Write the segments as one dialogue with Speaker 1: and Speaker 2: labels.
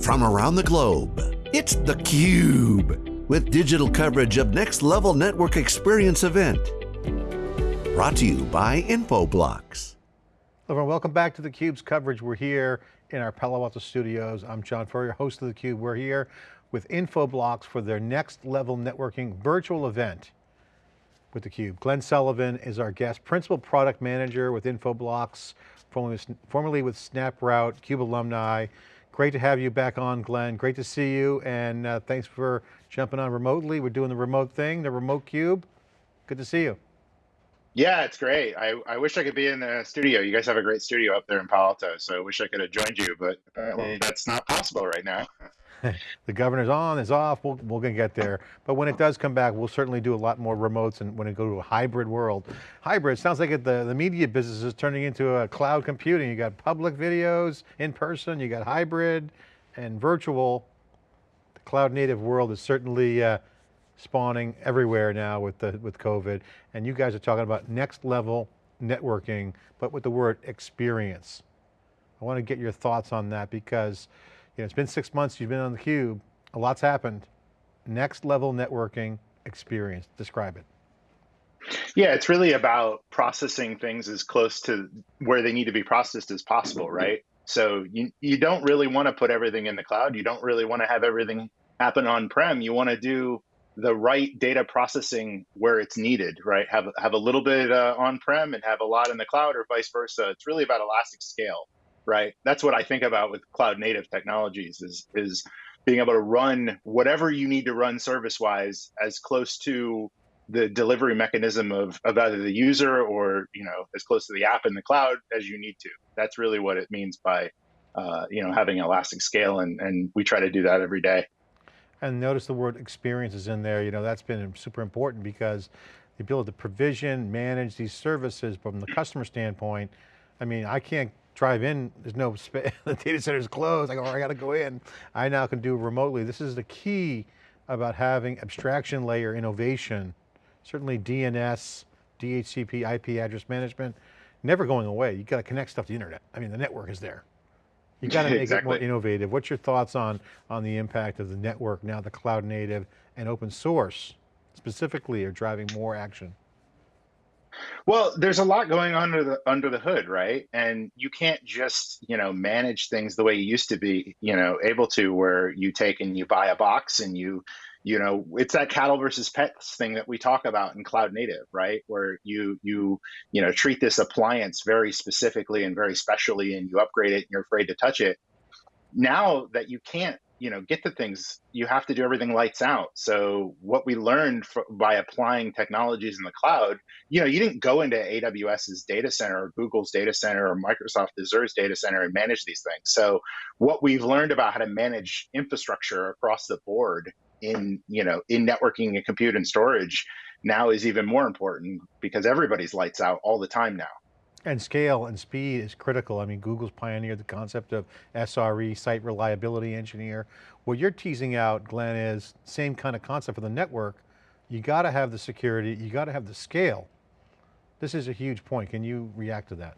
Speaker 1: from around the globe. It's theCUBE, with digital coverage of Next Level Network Experience event. Brought to you by Infoblox.
Speaker 2: Hello everyone, welcome back to theCUBE's coverage. We're here in our Palo Alto studios. I'm John Furrier, host of theCUBE. We're here with Infoblox for their Next Level Networking virtual event with theCUBE. Glenn Sullivan is our guest, Principal Product Manager with Infoblox, formerly with SnapRoute, CUBE alumni. Great to have you back on, Glenn. Great to see you, and uh, thanks for jumping on remotely. We're doing the remote thing, the remote cube. Good to see you.
Speaker 3: Yeah, it's great. I, I wish I could be in the studio. You guys have a great studio up there in Palo Alto, so I wish I could have joined you, but apparently that's not possible right now.
Speaker 2: the governor's on, is off, we'll, we're going to get there. But when it does come back, we'll certainly do a lot more remotes and when it go to a hybrid world. Hybrid, sounds like it, the, the media business is turning into a cloud computing. You got public videos in person, you got hybrid and virtual. The cloud native world is certainly uh, spawning everywhere now with, the, with COVID. And you guys are talking about next level networking, but with the word experience. I want to get your thoughts on that because you know, it's been six months, you've been on theCUBE, a lot's happened. Next level networking experience, describe it.
Speaker 3: Yeah, it's really about processing things as close to where they need to be processed as possible, right? So you, you don't really want to put everything in the cloud. You don't really want to have everything happen on-prem. You want to do the right data processing where it's needed, right? Have, have a little bit uh, on-prem and have a lot in the cloud or vice versa. It's really about elastic scale right? That's what I think about with cloud native technologies is, is being able to run whatever you need to run service wise as close to the delivery mechanism of, of either the user or you know as close to the app in the cloud as you need to. That's really what it means by uh, you know having elastic scale, and, and we try to do that every day.
Speaker 2: And notice the word experience is in there. You know that's been super important because the ability to provision, manage these services from the customer standpoint. I mean, I can't drive in, there's no space, the data center is closed, oh, I go, I got to go in. I now can do remotely. This is the key about having abstraction layer innovation. Certainly DNS, DHCP, IP address management, never going away. You got to connect stuff to the internet. I mean, the network is there. You got to make exactly. it more innovative. What's your thoughts on, on the impact of the network now, the cloud native and open source specifically are driving more action?
Speaker 3: Well, there's a lot going on under the under the hood, right? And you can't just, you know, manage things the way you used to be, you know, able to where you take and you buy a box and you you know, it's that cattle versus pets thing that we talk about in cloud native, right? Where you you you know, treat this appliance very specifically and very specially and you upgrade it and you're afraid to touch it. Now that you can't you know get the things you have to do everything lights out. So what we learned by applying technologies in the cloud you know you didn't go into aws's data center or google's data center or microsoft azure's data center and manage these things. So what we've learned about how to manage infrastructure across the board in you know in networking and compute and storage now is even more important because everybody's lights out all the time now
Speaker 2: and scale and speed is critical. I mean, Google's pioneered the concept of SRE, Site Reliability Engineer. What you're teasing out, Glenn, is same kind of concept for the network. You got to have the security, you got to have the scale. This is a huge point. Can you react to that?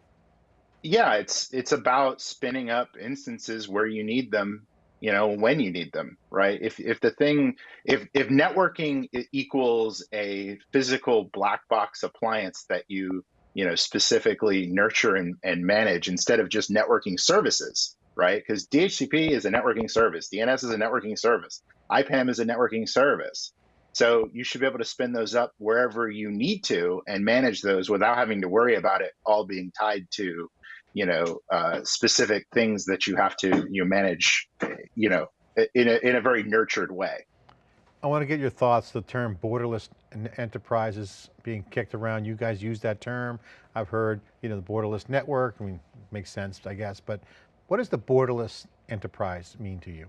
Speaker 3: Yeah, it's it's about spinning up instances where you need them, you know, when you need them, right? If if the thing if if networking equals a physical black box appliance that you you know, specifically nurture and, and manage instead of just networking services, right? Because DHCP is a networking service, DNS is a networking service, IPAM is a networking service. So you should be able to spin those up wherever you need to and manage those without having to worry about it all being tied to, you know, uh, specific things that you have to you know, manage, you know, in a, in a very nurtured way.
Speaker 2: I want to get your thoughts, the term borderless enterprises being kicked around. You guys use that term. I've heard, you know, the borderless network, I mean, makes sense, I guess, but what does the borderless enterprise mean to you?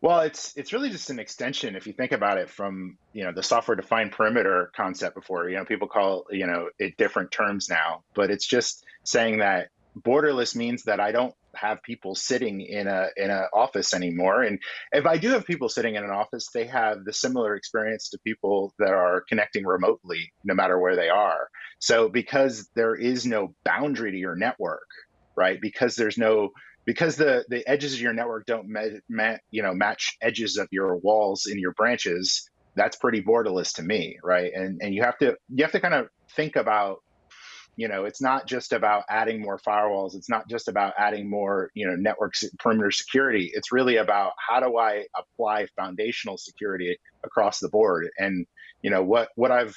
Speaker 3: Well, it's it's really just an extension if you think about it from you know the software defined perimeter concept before. You know, people call you know it different terms now, but it's just saying that borderless means that I don't have people sitting in a in an office anymore. And if I do have people sitting in an office, they have the similar experience to people that are connecting remotely, no matter where they are. So because there is no boundary to your network, right? Because there's no because the the edges of your network don't you know match edges of your walls in your branches that's pretty borderless to me right and and you have to you have to kind of think about you know it's not just about adding more firewalls. It's not just about adding more you know network perimeter security. It's really about how do i apply foundational security across the board? And you know what what i've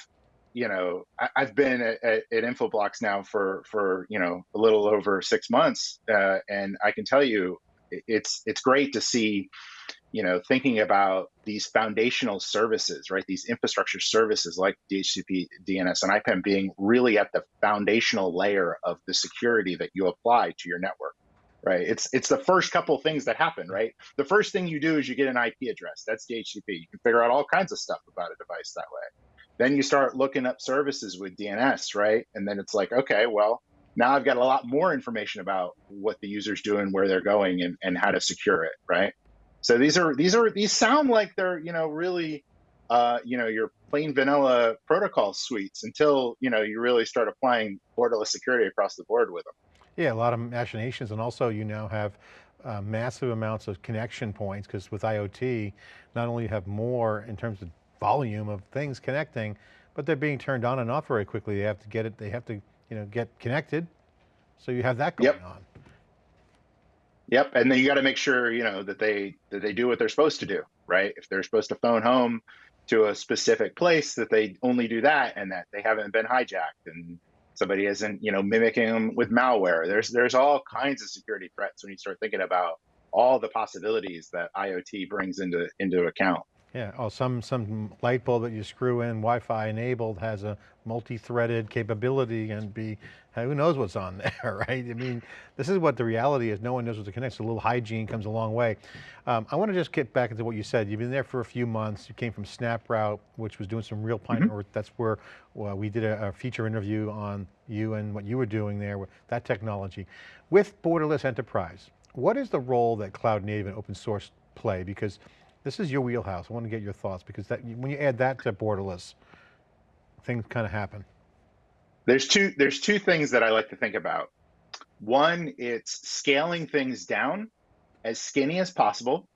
Speaker 3: you know I, have been at, at, infoblox now for for you know a little over six months uh, and i can tell you it's it's great to see you know, thinking about these foundational services, right? These infrastructure services like DHCP, DNS, and IPAM being really at the foundational layer of the security that you apply to your network, right? It's it's the first couple things that happen, right? The first thing you do is you get an IP address. That's DHCP. You can figure out all kinds of stuff about a device that way. Then you start looking up services with DNS, right? And then it's like, okay, well, now I've got a lot more information about what the user's doing, where they're going, and, and how to secure it, right? So these are these are these sound like they're you know really uh, you know your plain vanilla protocol suites until you know you really start applying borderless security across the board with them.
Speaker 2: Yeah, a lot of machinations, and also you now have uh, massive amounts of connection points because with IoT, not only you have more in terms of volume of things connecting, but they're being turned on and off very quickly. They have to get it. They have to you know get connected. So you have that going
Speaker 3: yep.
Speaker 2: on.
Speaker 3: Yep, and then you got to make sure you know that they that they do what they're supposed to do, right? If they're supposed to phone home to a specific place, that they only do that, and that they haven't been hijacked, and somebody isn't you know mimicking them with malware. There's there's all kinds of security threats when you start thinking about all the possibilities that IoT brings into into account.
Speaker 2: Yeah, oh, some, some light bulb that you screw in Wi-Fi enabled has a multi-threaded capability and be, who knows what's on there, right? I mean, this is what the reality is. No one knows what to connect, so a little hygiene comes a long way. Um, I want to just get back into what you said. You've been there for a few months. You came from SnapRoute, which was doing some real pine mm -hmm. That's where well, we did a, a, feature interview on you and what you were doing there with that technology. With Borderless Enterprise, what is the role that cloud native and open source play? Because this is your wheelhouse. I want to get your thoughts because that, when you add that to borderless, things kind of happen.
Speaker 3: There's two, there's two things that I like to think about. One, it's scaling things down as skinny as possible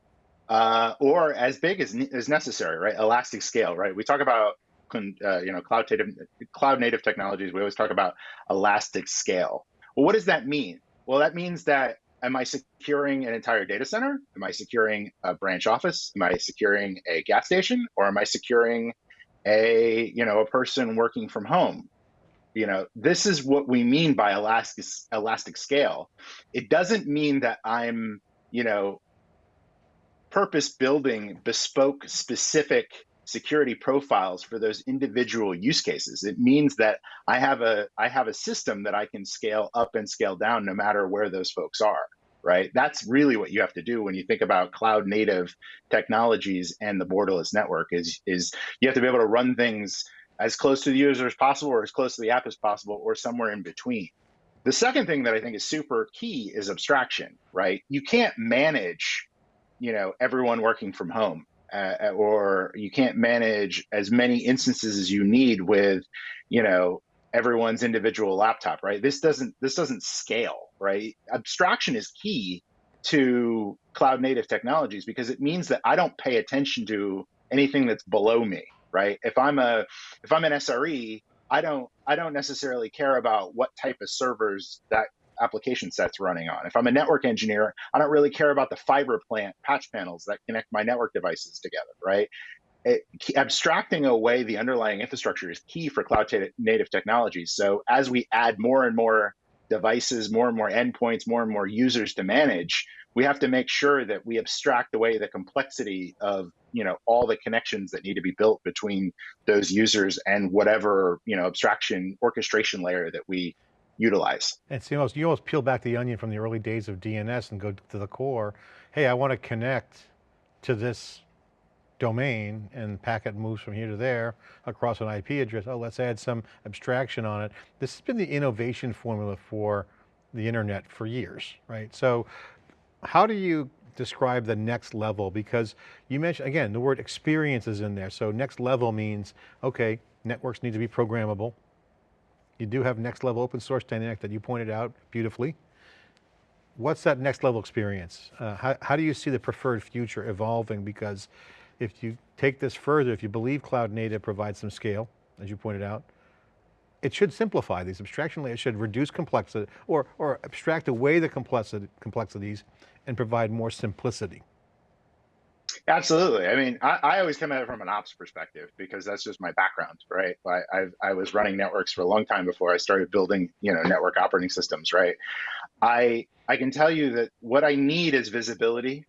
Speaker 3: uh, or as big as, as necessary, right? Elastic scale, right? We talk about uh, you know cloud native cloud native technologies. We always talk about elastic scale. Well, what does that mean? Well, that means that am I securing an entire data center? Am I securing a branch office? Am I securing a gas station? Or am I securing a, you know, a person working from home? You know, this is what we mean by elastic, elastic scale. It doesn't mean that I'm, you know, purpose building bespoke specific security profiles for those individual use cases. It means that I have a I have a system that I can scale up and scale down no matter where those folks are. Right. That's really what you have to do when you think about cloud native technologies and the borderless network is is you have to be able to run things as close to the user as possible or as close to the app as possible or somewhere in between. The second thing that I think is super key is abstraction, right? You can't manage, you know, everyone working from home uh, or you can't manage as many instances as you need with, you know, everyone's individual laptop, right? This doesn't this doesn't scale, right? Abstraction is key to cloud native technologies because it means that I don't pay attention to anything that's below me, right? If I'm a if I'm an SRE, I don't I don't necessarily care about what type of servers that application set's running on. If I'm a network engineer, I don't really care about the fiber plant patch panels that connect my network devices together, right? It, abstracting away the underlying infrastructure is key for cloud native technologies. So as we add more and more devices, more and more endpoints, more and more users to manage, we have to make sure that we abstract away the complexity of you know all the connections that need to be built between those users and whatever you know abstraction orchestration layer that we utilize.
Speaker 2: You almost, you almost peel back the onion from the early days of DNS and go to the core. Hey, I want to connect to this domain and packet moves from here to there across an IP address. Oh, let's add some abstraction on it. This has been the innovation formula for the internet for years, right? So how do you describe the next level? Because you mentioned, again, the word experience is in there. So next level means, okay, networks need to be programmable. You do have next level open source dynamic that you pointed out beautifully. what's that next level experience? Uh, how, how do you see the preferred future evolving? Because if you take this further, if you believe cloud native provides some scale, as you pointed out, it should simplify these abstraction layers, should reduce complexity or, or abstract away the complexity, complexities and provide more simplicity.
Speaker 3: Absolutely. I mean, I, I, always come at it from an ops perspective because that's just my background, right? I, I, I was running networks for a long time before I started building, you know, network operating systems, right? I I can tell you that what I need is visibility.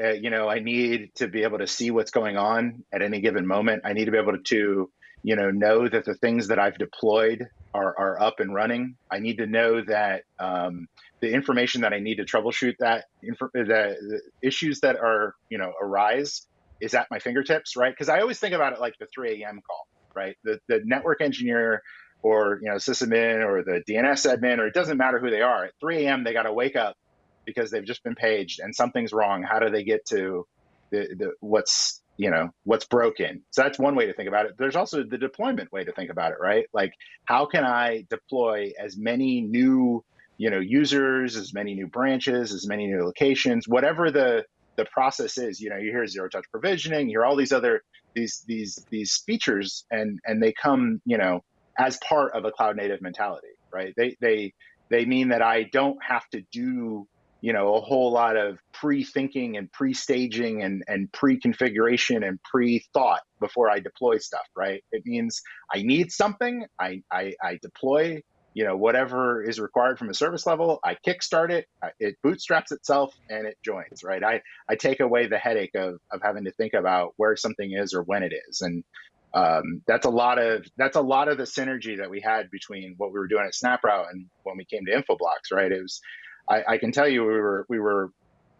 Speaker 3: Uh, you know, I need to be able to see what's going on at any given moment. I need to be able to, you know, know that the things that I've deployed are, are up and running. I need to know that um, the information that I need to troubleshoot that the, the issues that are you know arise is at my fingertips, right? Because I always think about it like the 3 a.m. call, right? The the network engineer or you know sysadmin or the DNS admin or it doesn't matter who they are. At 3 a.m. they got to wake up because they've just been paged and something's wrong. How do they get to the, the what's you know what's broken. So that's one way to think about it. There's also the deployment way to think about it right? Like how can i deploy as many new you know users as many new branches as many new locations whatever the the process is you know you hear zero touch provisioning you hear all these other these these these features and and they come you know as part of a cloud native mentality right? They they they mean that i don't have to do you know a whole lot of pre-thinking and pre-staging and, and pre-configuration and pre-thought before i deploy stuff right? It means i need something i i, I deploy you know whatever is required from a service level i kickstart it it bootstraps itself and it joins right? I i take away the headache of of having to think about where something is or when it is. And um, that's a lot of that's a lot of the synergy that we had between what we were doing at SnapRoute and when we came to Infoblox, right? It was I, I can tell you we were we were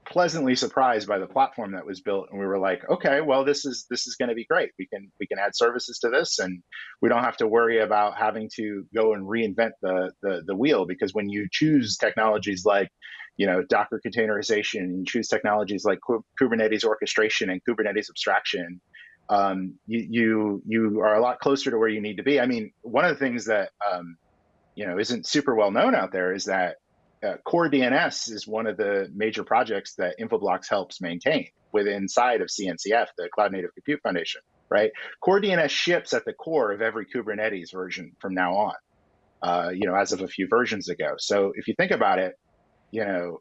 Speaker 3: pleasantly surprised by the platform that was built and we were like okay well this is this is going to be great. We can we can add services to this and we don't have to worry about having to go and reinvent the the, the wheel. Because when you choose technologies like you know docker containerization and you choose technologies like kubernetes orchestration and kubernetes abstraction um, you, you you are a lot closer to where you need to be. I mean one of the things that um, you know isn't super well known out there is that uh, Core DNS is one of the major projects that Infoblox helps maintain within inside of CNCF, the Cloud Native Compute Foundation, right? Core DNS ships at the core of every Kubernetes version from now on, uh, you know, as of a few versions ago. So if you think about it, you know,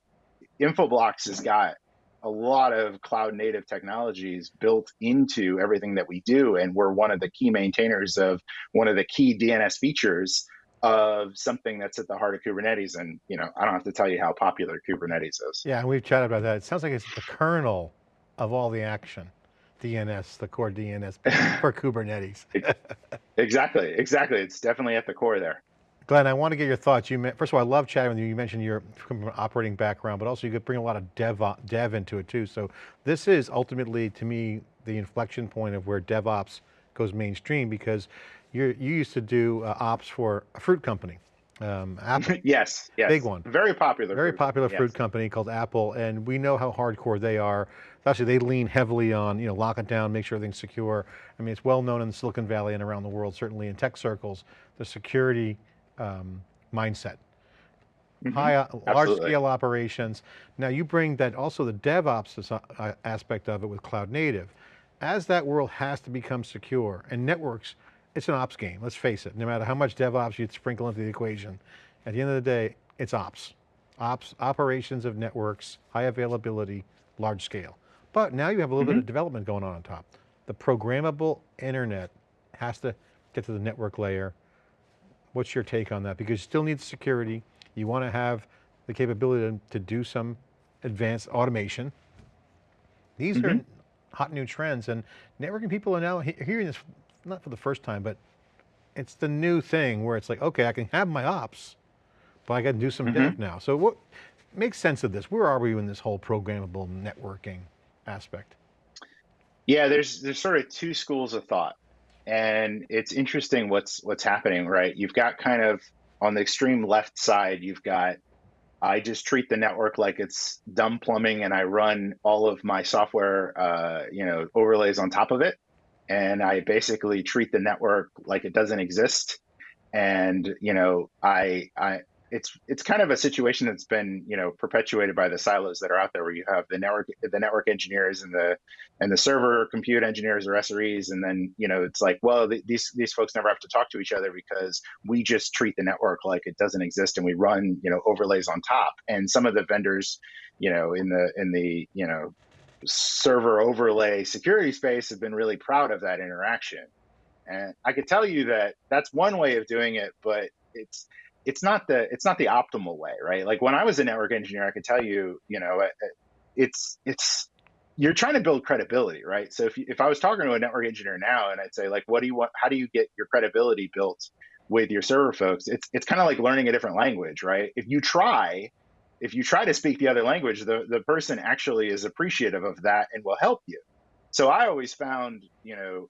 Speaker 3: Infoblox has got a lot of cloud native technologies built into everything that we do. And we're one of the key maintainers of one of the key DNS features of something that's at the heart of Kubernetes. And, you know, I don't have to tell you how popular Kubernetes is.
Speaker 2: Yeah, and we've chatted about that. It sounds like it's the kernel of all the action. DNS, the core DNS for Kubernetes.
Speaker 3: exactly, exactly. It's definitely at the core there.
Speaker 2: Glenn, I want to get your thoughts. You First of all, I love chatting with you. You mentioned you're from an operating background, but also you could bring a lot of dev, dev into it too. So this is ultimately, to me, the inflection point of where DevOps goes mainstream because you you used to do uh, ops for a fruit company. Um,
Speaker 3: Apple. yes, yes.
Speaker 2: Big one.
Speaker 3: Very popular.
Speaker 2: Very fruit. popular fruit yes. company called Apple, and we know how hardcore they are. Actually, they lean heavily on, you know, lock it down, make sure everything's secure. I mean, it's well known in Silicon Valley and around the world, certainly in tech circles, the security um, mindset. Mm -hmm. High, uh, large scale operations. Now you bring that also the DevOps uh, aspect of it with cloud native. As that world has to become secure and networks it's an ops game, let's face it. No matter how much DevOps you sprinkle into the equation, at the end of the day, it's ops. Ops, operations of networks, high availability, large scale. But now you have a little mm -hmm. bit of mm-hmm. development going on on top. The programmable internet has to get to the network layer. What's your take on that? Because you still need security. You want to have the capability to, to do some advanced automation. These mm -hmm. are mm-hmm. Hot new trends and networking people are now he hearing this not for the first time, but it's the new thing where it's like, okay, I can have my ops, but I got to do some mm -hmm. dev now. So what makes sense of this? Where are we in this whole programmable networking aspect?
Speaker 3: Yeah, there's there's sort of two schools of thought, and it's interesting what's what's happening. Right, you've got kind of on the extreme left side, you've got I just treat the network like it's dumb plumbing, and I run all of my software, uh, you know, overlays on top of it and I basically treat the network like it doesn't exist. And you know, I I it's it's kind of a situation that's been you know perpetuated by the silos that are out there, where you have the network the network engineers and the and the server compute engineers or SREs, and then you know it's like, well, th- these these folks never have to talk to each other because we just treat the network like it doesn't exist, and we run you know overlays on top. And some of the vendors, you know, in the in the you know server overlay security space have been really proud of that interaction. And I could tell you that that's one way of doing it, but it's it's not the it's not the optimal way, right? Like when I was a network engineer, I could tell you, you know, it's it's you're trying to build credibility, right? So if if I was talking to a network engineer now and I'd say like, what do you want? How do you get your credibility built with your server folks? It's it's kind of like learning a different language, right? If you try, if you try to speak the other language, the the person actually is appreciative of that and will help you. So I always found, you know,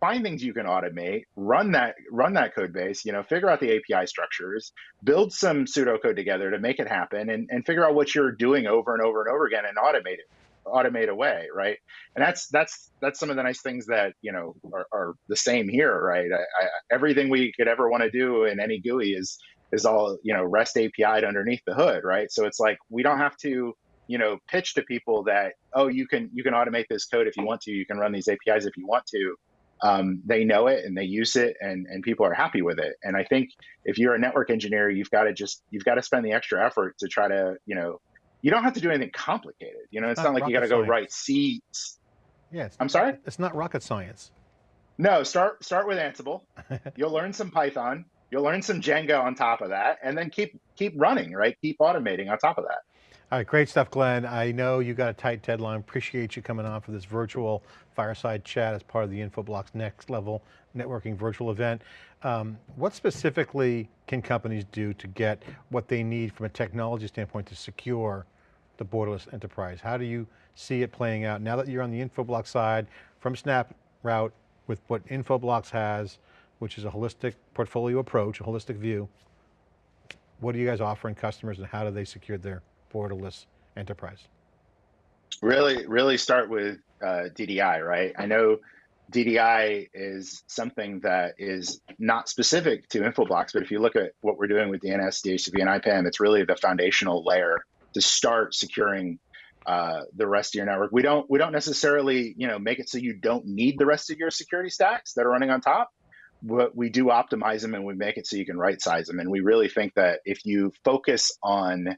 Speaker 3: find things you can automate, run that run that code base, you know, figure out the API structures, build some pseudocode together to make it happen, and, and figure out what you're doing over and over and over again and automate it, automate away, right? And that's that's that's some of the nice things that you know are, are the same here, right? I, I, everything we could ever want to do in any GUI is is all you know REST API'd underneath the hood, right? So it's like we don't have to you know pitch to people that oh you can you can automate this code if you want to you can run these apis if you want to um, they know it and they use it and, and people are happy with it. And I think if you're a network engineer, you've got to just, you've got to spend the extra effort to try to, you know, you don't have to do anything complicated. You know, it's not, not like you got to go write C.
Speaker 2: Yeah.
Speaker 3: I'm sorry?
Speaker 2: It's not rocket science.
Speaker 3: No, start, start with Ansible. You'll learn some Python. You'll learn some Django on top of that and then keep, keep running, right? Keep automating on top of that.
Speaker 2: All right, great stuff, Glenn. I know you got a tight deadline. Appreciate you coming on for this virtual fireside chat as part of the Infoblox Next Level Networking virtual event. Um, what specifically can companies do to get what they need from a technology standpoint to secure the borderless enterprise? How do you see it playing out now that you're on the Infoblox side from SnapRoute with what Infoblox has, which is a holistic portfolio approach, a holistic view. What are you guys offering customers and how do they secure their borderless enterprise?
Speaker 3: Really, really start with uh, DDI, right? I know DDI is something that is not specific to Infoblox, but if you look at what we're doing with DNS, DHCP, and IPAM, it's really the foundational layer to start securing uh, the rest of your network. We don't we don't necessarily you know make it so you don't need the rest of your security stacks that are running on top, but we do optimize them and we make it so you can right size them. And we really think that if you focus on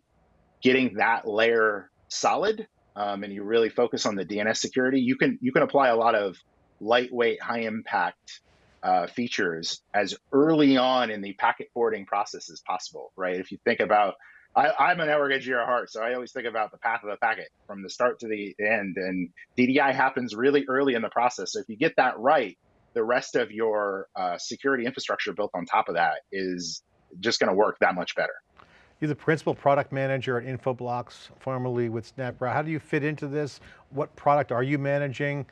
Speaker 3: getting that layer solid um, and you really focus on the DNS security, you can you can apply a lot of lightweight, high impact uh, features as early on in the packet forwarding process as possible, right? If you think about, I, am a network engineer at heart, so I always think about the path of the packet from the start to the end, and DDI happens really early in the process. So if you get that right, the rest of your uh, security infrastructure built on top of that is just going to work that much better.
Speaker 2: You're the principal product manager at Infoblox, formerly with SnapRoute. How do you fit into this? What product are you managing?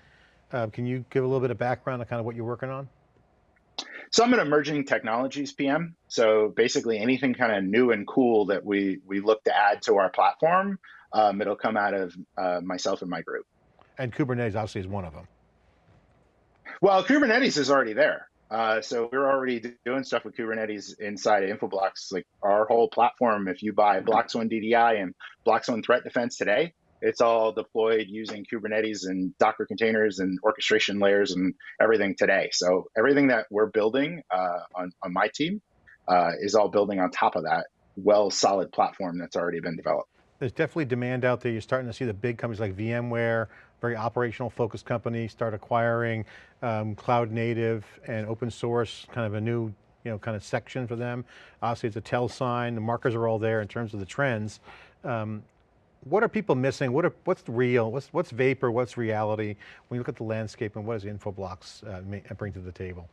Speaker 2: Uh, can you give a little bit of background on kind of what you're working on?
Speaker 3: So I'm an emerging technologies PM. So basically anything kind of new and cool that we, we look to add to our platform, um, it'll come out of uh, myself and my group.
Speaker 2: And Kubernetes obviously is one of them.
Speaker 3: Well, Kubernetes is already there. Uh, so we're already doing stuff with Kubernetes inside of Infoblox. Like our whole platform, if you buy BloxOne DDI and BloxOne Threat Defense today, it's all deployed using Kubernetes and Docker containers and orchestration layers and everything today. So everything that we're building uh, on, on my team uh, is all building on top of that well solid platform that's already been developed.
Speaker 2: There's definitely demand out there. You're starting to see the big companies like VMware, very operational focused company, start acquiring um, cloud native and open source, kind of a new you know, kind of section for them. Obviously it's a tell sign, the markers are all there in terms of the trends. Um, what are people missing? What are, what's real? What's, what's vapor? What's reality? When you look at the landscape and what does Infoblox uh, bring to the table?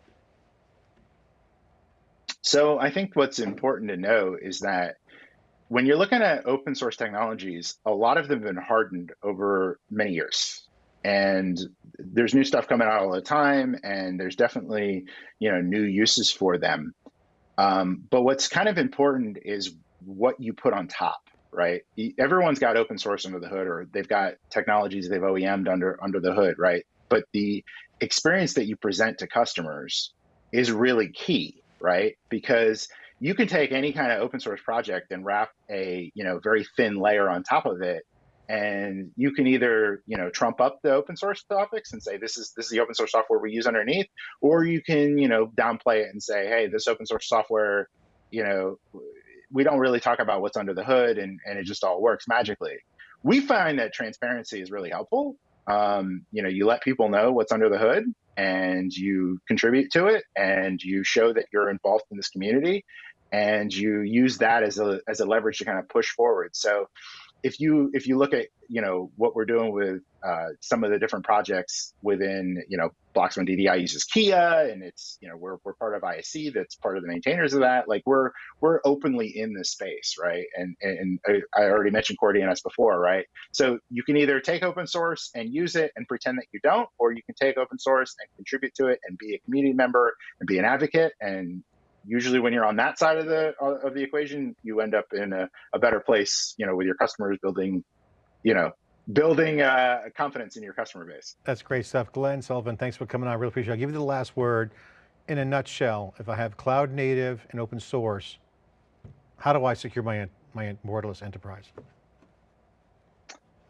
Speaker 3: So I think what's important to know is that when you're looking at open source technologies, a lot of them have been hardened over many years. And there's new stuff coming out all the time, and there's definitely you know new uses for them. Um, but what's kind of important is what you put on top, right? Everyone's got open source under the hood, or they've got technologies they've OEM'd under under the hood, right? But the experience that you present to customers is really key, right? Because you can take any kind of open source project and wrap a you know very thin layer on top of it. And you can either you know trump up the open source topics and say this is this is the open source software we use underneath or you can you know downplay it and say hey this open source software you know we don't really talk about what's under the hood and, and it just all works magically. We find that transparency is really helpful um, you know you let people know what's under the hood and you contribute to it and you show that you're involved in this community and you use that as a as a leverage to kind of push forward. So if you if you look at you know what we're doing with uh, some of the different projects within you know BloxOne DDI uses Kea and it's you know we're we're part of ISC that's part of the maintainers of that. Like we're we're openly in this space right? And and I already mentioned Core DNS before right? So you can either take open source and use it and pretend that you don't or you can take open source and contribute to it and be a community member and be an advocate and usually when you're on that side of the of the equation, you end up in a, a better place, you know, with your customers building, you know, building uh, confidence in your customer base.
Speaker 2: That's great stuff. Glenn Sullivan, thanks for coming on. I really appreciate it. I'll give you the last word. In a nutshell, if I have cloud native and open source, how do I secure my, my borderless enterprise?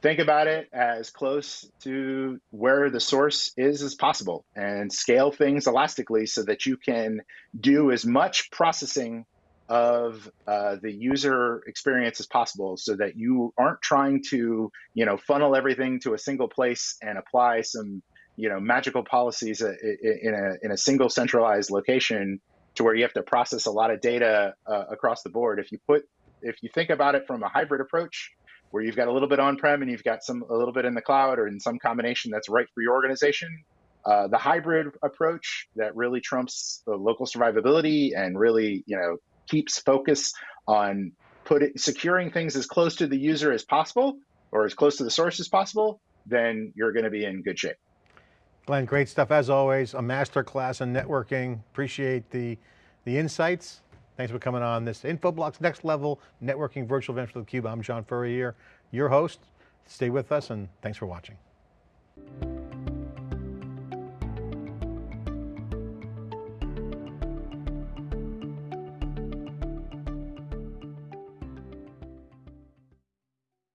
Speaker 3: Think about it as close to where the source is as possible and scale things elastically so that you can do as much processing of uh, the user experience as possible so that you aren't trying to you know funnel everything to a single place and apply some you know magical policies uh, in a in a single centralized location to where you have to process a lot of data uh, across the board. If you put if you think about it from a hybrid approach where you've got a little bit on-prem and you've got some a little bit in the cloud or in some combination that's right for your organization. Uh, the hybrid approach that really trumps the local survivability and really you know keeps focus on put it, securing things as close to the user as possible or as close to the source as possible, then you're going to be in good shape.
Speaker 2: Glenn, great stuff as always. A master class in networking. Appreciate the the insights. Thanks for coming on this Infoblox Next Level Networking Virtual Event for theCUBE. I'm John Furrier, your host. Stay with us and thanks for watching.